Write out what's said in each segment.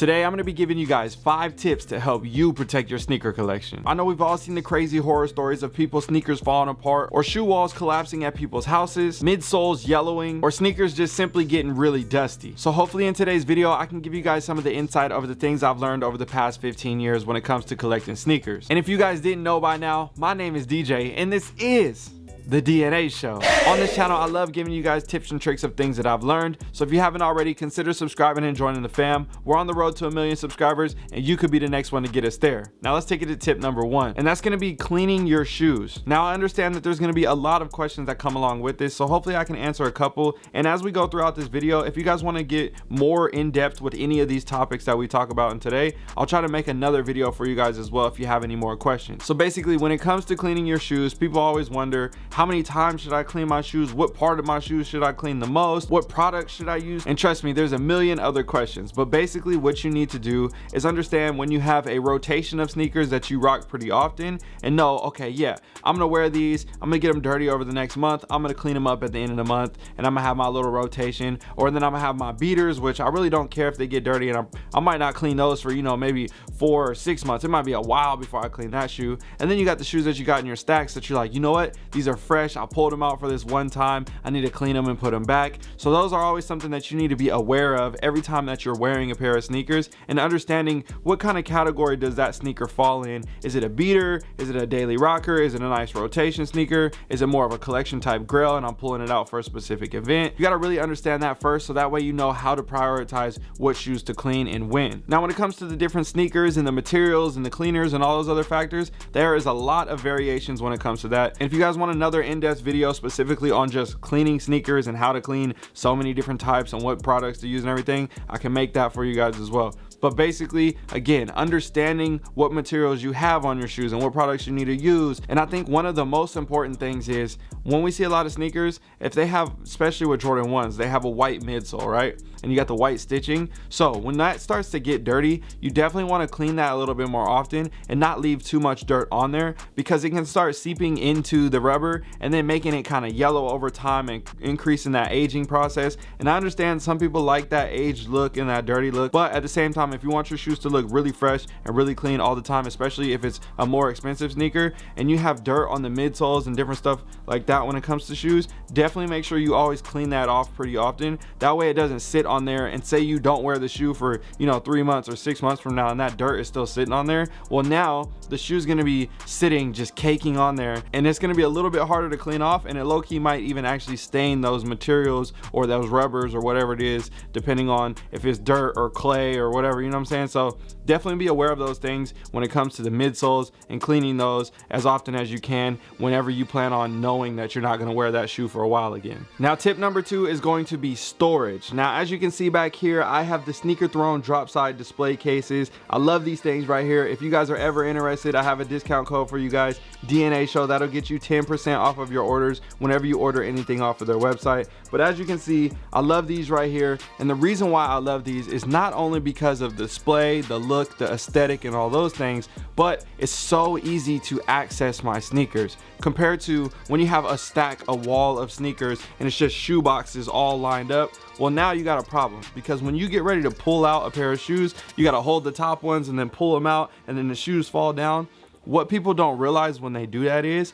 Today, I'm to be giving you guys five tips to help you protect your sneaker collection. I know we've all seen the crazy horror stories of people's sneakers falling apart, or shoe walls collapsing at people's houses, midsoles yellowing, or sneakers just simply getting really dusty. So hopefully in today's video, I can give you guys some of the insight over the things I've learned over the past 15 years when it comes to collecting sneakers. And if you guys didn't know by now, my name is DJ, and this is the DNA show. On this channel, I love giving you guys tips and tricks of things that I've learned. So if you haven't already, consider subscribing and joining the fam. We're on the road to a million subscribers and you could be the next one to get us there. Now let's take it to tip number one, and that's gonna be cleaning your shoes. Now I understand that there's gonna be a lot of questions that come along with this, so hopefully I can answer a couple. And as we go throughout this video, if you guys wanna get more in depth with any of these topics that we talk about in today, I'll try to make another video for you guys as well if you have any more questions. So basically, when it comes to cleaning your shoes, people always wonder, how many times should I clean my shoes? What part of my shoes should I clean the most? What product should I use? And trust me, there's a million other questions. But basically what you need to do is understand when you have a rotation of sneakers that you rock pretty often and know, okay, yeah, I'm gonna wear these. I'm gonna get them dirty over the next month. I'm gonna clean them up at the end of the month and I'm gonna have my little rotation. Or then I'm gonna have my beaters, which I really don't care if they get dirty and I'm, I might not clean those for, you know, maybe four or six months. It might be a while before I clean that shoe. And then you got the shoes that you got in your stacks that you're like, you know what? These are fresh. I pulled them out for this one time. I need to clean them and put them back. So those are always something that you need to be aware of every time that you're wearing a pair of sneakers and understanding what kind of category does that sneaker fall in. Is it a beater? Is it a daily rocker? Is it a nice rotation sneaker? Is it more of a collection type grail and I'm pulling it out for a specific event? You got to really understand that first so that way you know how to prioritize what shoes to clean and when. Now when it comes to the different sneakers and the materials and the cleaners and all those other factors, there is a lot of variations when it comes to that. And if you guys want another in-depth video specifically on just cleaning sneakers and how to clean so many different types and what products to use and everything. I can make that for you guys as well but basically again understanding what materials you have on your shoes and what products you need to use. And i think one of the most important things is when we see a lot of sneakers if they have especially with jordan 1s they have a white midsole right? And you got the white stitching. So when that starts to get dirty you definitely want to clean that a little bit more often and not leave too much dirt on there because it can start seeping into the rubber and then making it kind of yellow over time and increasing that aging process. And i understand some people like that aged look and that dirty look but at the same time if you want your shoes to look really fresh and really clean all the time especially if it's a more expensive sneaker and you have dirt on the midsoles and different stuff like that when it comes to shoes definitely make sure you always clean that off pretty often. That way it doesn't sit on there and say you don't wear the shoe for you know three months or six months from now and that dirt is still sitting on there. Well now the shoe is going to be sitting just caking on there and it's going to be a little bit harder to clean off and it low-key might even actually stain those materials or those rubbers or whatever it is depending on if it's dirt or clay or whatever you know what i'm saying? So definitely be aware of those things when it comes to the midsoles and cleaning those as often as you can whenever you plan on knowing that you're not going to wear that shoe for a while again. Now tip number two is going to be storage. Now as you can see back here i have the sneaker throne drop side display cases. I love these things right here. If you guys are ever interested i have a discount code for you guys. Dna show that'll get you 10 percent off of your orders whenever you order anything off of their website. But as you can see i love these right here. And the reason why i love these is not only because of the display the look the aesthetic and all those things but it's so easy to access my sneakers compared to when you have a stack a wall of sneakers and it's just shoe boxes all lined up. Well now you got a problem because when you get ready to pull out a pair of shoes you got to hold the top ones and then pull them out and then the shoes fall down. What people don't realize when they do that is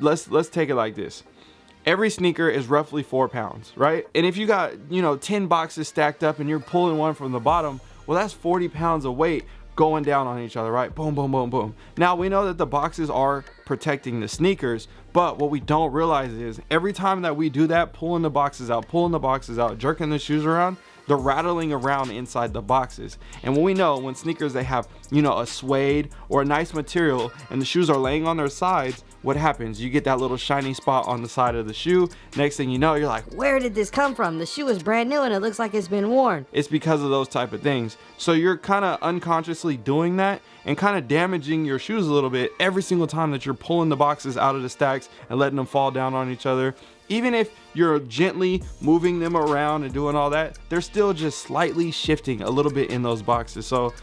let's let's take it like this. Every sneaker is roughly four pounds right? And if you got you know 10 boxes stacked up and you're pulling one from the bottom well that's 40 pounds of weight going down on each other right? Boom boom boom boom. Now we know that the boxes are protecting the sneakers but what we don't realize is every time that we do that pulling the boxes out pulling the boxes out jerking the shoes around they're rattling around inside the boxes. And when we know when sneakers they have you know a suede or a nice material and the shoes are laying on their sides what happens? You get that little shiny spot on the side of the shoe. Next thing you know you're like where did this come from? The shoe is brand new and it looks like it's been worn. It's because of those type of things. So you're kind of unconsciously doing that and kind of damaging your shoes a little bit every single time that you're pulling the boxes out of the stacks and letting them fall down on each other. Even if you're gently moving them around and doing all that they're still just slightly shifting a little bit in those boxes. So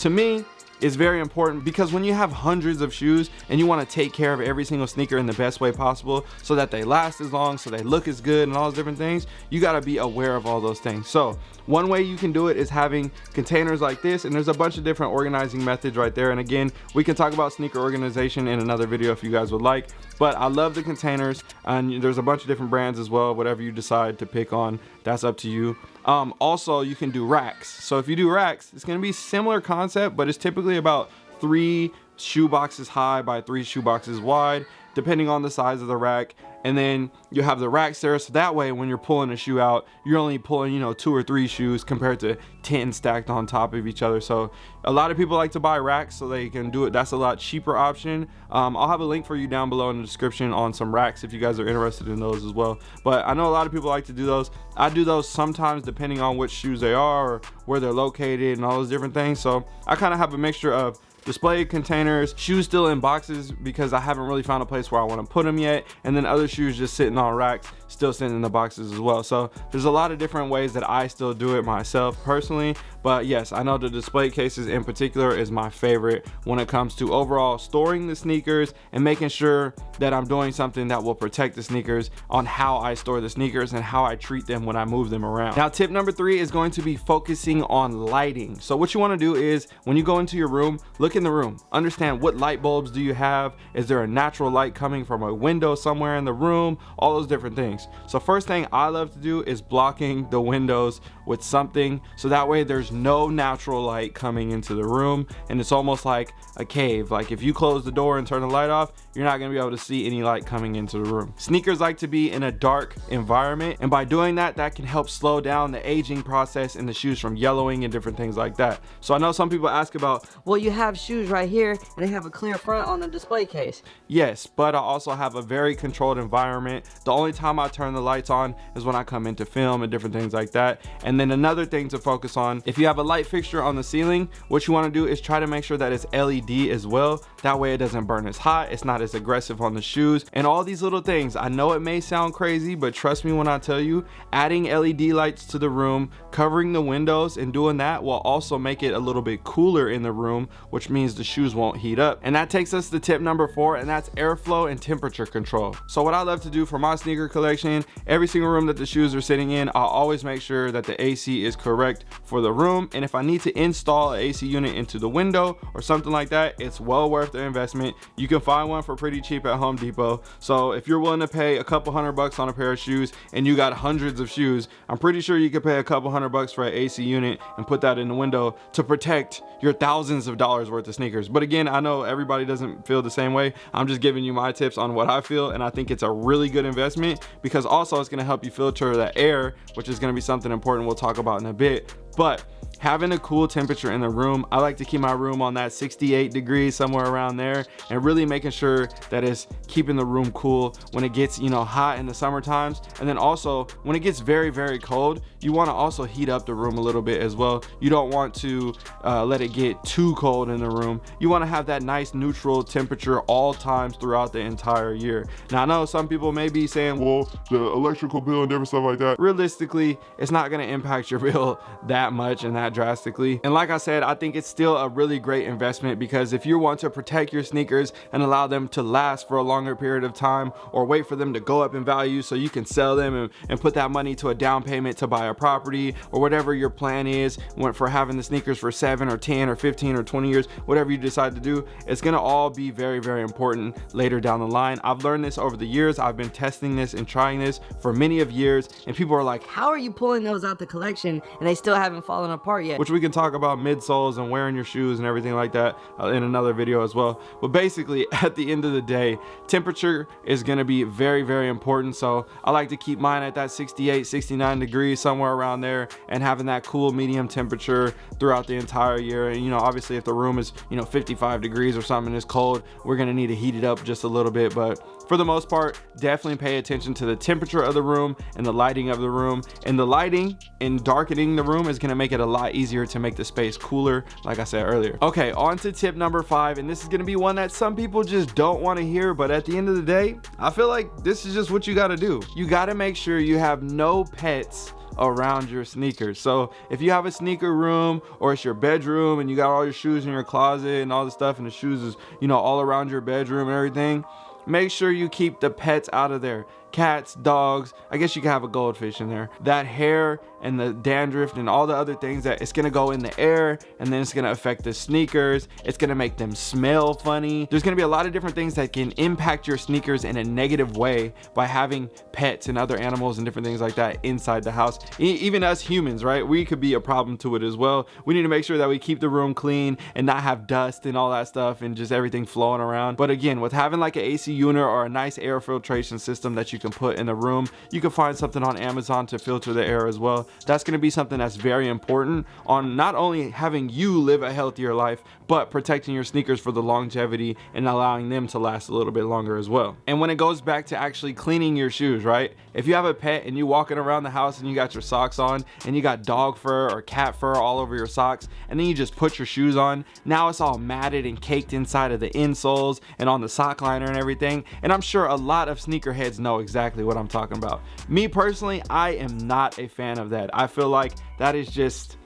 to me is very important because when you have hundreds of shoes and you want to take care of every single sneaker in the best way possible so that they last as long, so they look as good and all those different things, you got to be aware of all those things. So one way you can do it is having containers like this and there's a bunch of different organizing methods right there. And again, we can talk about sneaker organization in another video if you guys would like, but I love the containers and there's a bunch of different brands as well. Whatever you decide to pick on, that's up to you. Um, also, you can do racks. So if you do racks, it's gonna be similar concept, but it's typically about three shoe boxes high by three shoe boxes wide, depending on the size of the rack and then you have the racks there so that way when you're pulling a shoe out you're only pulling you know two or three shoes compared to 10 stacked on top of each other. So a lot of people like to buy racks so they can do it. That's a lot cheaper option. Um, i'll have a link for you down below in the description on some racks if you guys are interested in those as well. But i know a lot of people like to do those. I do those sometimes depending on which shoes they are or where they're located and all those different things. So i kind of have a mixture of display containers shoes still in boxes because i haven't really found a place where i want to put them yet. And then other shoes just sitting on racks still sitting in the boxes as well. So there's a lot of different ways that i still do it myself personally. But yes i know the display cases in particular is my favorite when it comes to overall storing the sneakers and making sure that i'm doing something that will protect the sneakers on how i store the sneakers and how i treat them when i move them around. Now tip number three is going to be focusing on lighting. So what you want to do is when you go into your room look in the room. Understand what light bulbs do you have? Is there a natural light coming from a window somewhere in the room? All those different things. Things. So first thing I love to do is blocking the windows with something so that way there's no natural light coming into the room and it's almost like a cave. Like if you close the door and turn the light off, you're not gonna be able to see any light coming into the room. Sneakers like to be in a dark environment and by doing that, that can help slow down the aging process in the shoes from yellowing and different things like that. So I know some people ask about, well, you have shoes right here and they have a clear front on the display case. Yes, but I also have a very controlled environment. The only time I turn the lights on is when I come into film and different things like that. And then another thing to focus on, if you have a light fixture on the ceiling, what you wanna do is try to make sure that it's LED as well. That way it doesn't burn as hot, it's not as aggressive on the shoes, and all these little things. I know it may sound crazy, but trust me when I tell you, adding LED lights to the room, covering the windows, and doing that will also make it a little bit cooler in the room, which means the shoes won't heat up. And that takes us to tip number four, and that's airflow and temperature control. So what I love to do for my sneaker collection, every single room that the shoes are sitting in, I'll always make sure that the AC is correct for the room. And if I need to install an AC unit into the window or something like that, it's well worth the investment. You can find one for pretty cheap at Home Depot. So if you're willing to pay a couple hundred bucks on a pair of shoes and you got hundreds of shoes, I'm pretty sure you could pay a couple hundred bucks for an AC unit and put that in the window to protect your thousands of dollars worth of sneakers. But again, I know everybody doesn't feel the same way. I'm just giving you my tips on what I feel and I think it's a really good investment because also it's gonna help you filter the air, which is gonna be something important we'll talk about in a bit. But having a cool temperature in the room i like to keep my room on that 68 degrees somewhere around there and really making sure that it's keeping the room cool when it gets you know hot in the summer times. And then also when it gets very very cold you want to also heat up the room a little bit as well. You don't want to uh, let it get too cold in the room. You want to have that nice neutral temperature all times throughout the entire year. Now i know some people may be saying well the electrical bill and different stuff like that. Realistically it's not going to impact your bill that much and that drastically. And like I said, I think it's still a really great investment because if you want to protect your sneakers and allow them to last for a longer period of time or wait for them to go up in value so you can sell them and, and put that money to a down payment to buy a property or whatever your plan is for having the sneakers for seven or 10 or 15 or 20 years, whatever you decide to do, it's gonna all be very, very important later down the line. I've learned this over the years. I've been testing this and trying this for many of years and people are like, how are you pulling those out the collection and they still haven't fallen apart Which we can talk about midsoles and wearing your shoes and everything like that uh, in another video as well. But basically, at the end of the day, temperature is gonna be very, very important. So I like to keep mine at that 68, 69 degrees, somewhere around there, and having that cool medium temperature throughout the entire year. And you know, obviously if the room is, you know, 55 degrees or something is cold, we're gonna need to heat it up just a little bit. But for the most part, definitely pay attention to the temperature of the room and the lighting of the room. And the lighting and darkening the room is gonna make it a lot easier to make the space cooler, like I said earlier. Okay, on to tip number five, and this is gonna be one that some people just don't wanna hear, but at the end of the day, I feel like this is just what you gotta do. You gotta make sure you have no pets around your sneakers. So if you have a sneaker room or it's your bedroom and you got all your shoes in your closet and all the stuff and the shoes is, you know, all around your bedroom and everything, make sure you keep the pets out of there cats, dogs. I guess you can have a goldfish in there. That hair and the dandruff and all the other things that it's gonna go in the air and then it's gonna affect the sneakers. It's gonna make them smell funny. There's gonna be a lot of different things that can impact your sneakers in a negative way by having pets and other animals and different things like that inside the house. E even us humans, right? We could be a problem to it as well. We need to make sure that we keep the room clean and not have dust and all that stuff and just everything flowing around. But again, with having like an AC unit or a nice air filtration system that you can put in the room. You can find something on Amazon to filter the air as well. That's going to be something that's very important on not only having you live a healthier life, but protecting your sneakers for the longevity and allowing them to last a little bit longer as well. And when it goes back to actually cleaning your shoes, right? If you have a pet and you walking around the house and you got your socks on and you got dog fur or cat fur all over your socks and then you just put your shoes on, now it's all matted and caked inside of the insoles and on the sock liner and everything. And I'm sure a lot of sneakerheads know exactly exactly what I'm talking about. Me personally, I am not a fan of that. I feel like that is just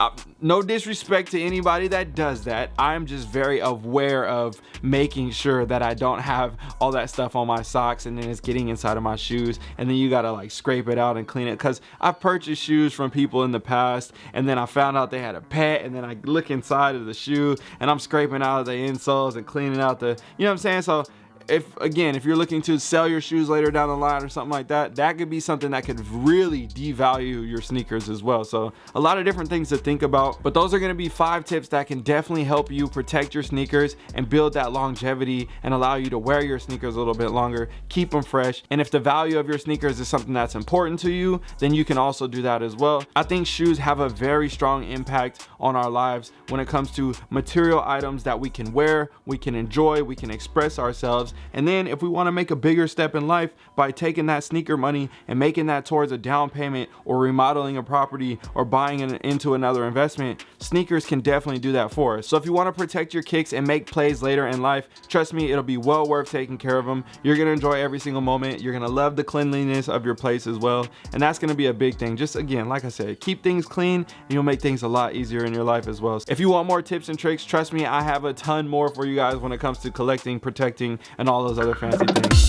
uh, no disrespect to anybody that does that. I'm just very aware of making sure that I don't have all that stuff on my socks and then it's getting inside of my shoes and then you gotta like scrape it out and clean it because I've purchased shoes from people in the past and then I found out they had a pet and then I look inside of the shoe and I'm scraping out the insoles and cleaning out the, you know what I'm saying? So if again if you're looking to sell your shoes later down the line or something like that that could be something that could really devalue your sneakers as well. So a lot of different things to think about but those are going to be five tips that can definitely help you protect your sneakers and build that longevity and allow you to wear your sneakers a little bit longer keep them fresh and if the value of your sneakers is something that's important to you then you can also do that as well. I think shoes have a very strong impact on our lives when it comes to material items that we can wear we can enjoy we can express ourselves and then if we want to make a bigger step in life by taking that sneaker money and making that towards a down payment or remodeling a property or buying it into another investment, sneakers can definitely do that for us. So if you want to protect your kicks and make plays later in life, trust me, it'll be well worth taking care of them. You're going to enjoy every single moment. You're going to love the cleanliness of your place as well. And that's going to be a big thing. Just again, like I said, keep things clean and you'll make things a lot easier in your life as well. If you want more tips and tricks, trust me, I have a ton more for you guys when it comes to collecting, protecting, and all those other fancy things.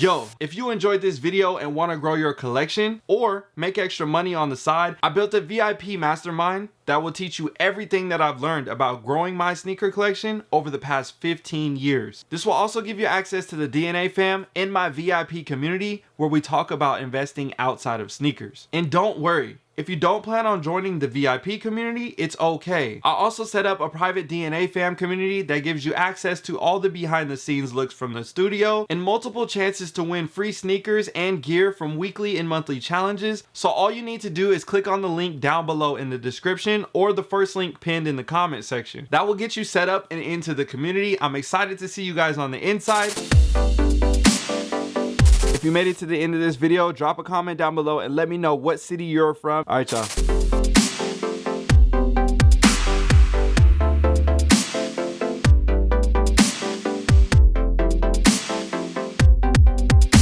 Yo, if you enjoyed this video and want to grow your collection or make extra money on the side, I built a VIP mastermind that will teach you everything that I've learned about growing my sneaker collection over the past 15 years. This will also give you access to the DNA fam in my VIP community where we talk about investing outside of sneakers. And don't worry, if you don't plan on joining the VIP community, it's okay. I also set up a private DNA fam community that gives you access to all the behind the scenes looks from the studio and multiple chances to win free sneakers and gear from weekly and monthly challenges. So all you need to do is click on the link down below in the description or the first link pinned in the comment section. That will get you set up and into the community. I'm excited to see you guys on the inside. If you made it to the end of this video, drop a comment down below and let me know what city you're from. All right, y'all.